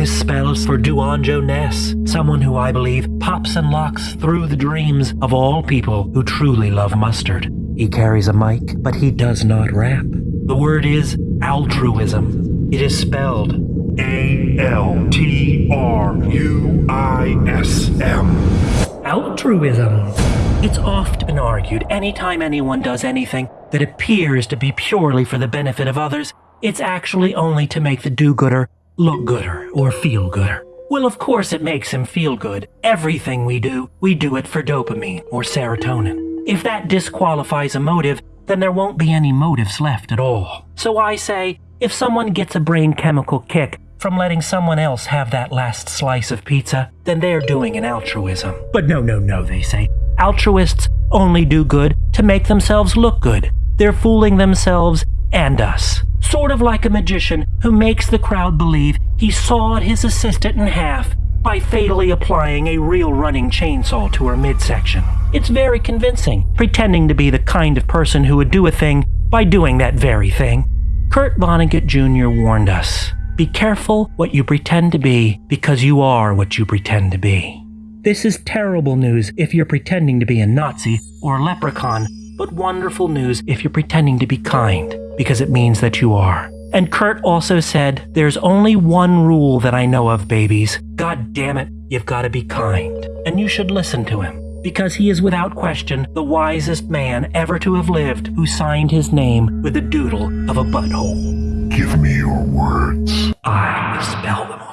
This spell's for Duanjo Ness, someone who I believe pops and locks through the dreams of all people who truly love mustard. He carries a mic, but he does not rap. The word is altruism. It is spelled A L T R U I S M. altruism. It's often argued anytime anyone does anything that appears to be purely for the benefit of others, it's actually only to make the do gooder look gooder or feel gooder. Well, of course, it makes him feel good. Everything we do, we do it for dopamine or serotonin. If that disqualifies a motive, then there won't be any motives left at all. So I say, if someone gets a brain chemical kick from letting someone else have that last slice of pizza, then they're doing an altruism. But no, no, no, they say. Altruists only do good to make themselves look good. They're fooling themselves and us. Sort of like a magician who makes the crowd believe he sawed his assistant in half by fatally applying a real running chainsaw to her midsection. It's very convincing, pretending to be the kind of person who would do a thing by doing that very thing. Kurt Vonnegut Jr. warned us be careful what you pretend to be because you are what you pretend to be. This is terrible news if you're pretending to be a Nazi or a leprechaun, but wonderful news if you're pretending to be kind because it means that you are. And Kurt also said, There's only one rule that I know of, babies. God damn it, you've got to be kind. And you should listen to him because he is without question the wisest man ever to have lived who signed his name with the doodle of a butthole. Give me your words. I spell them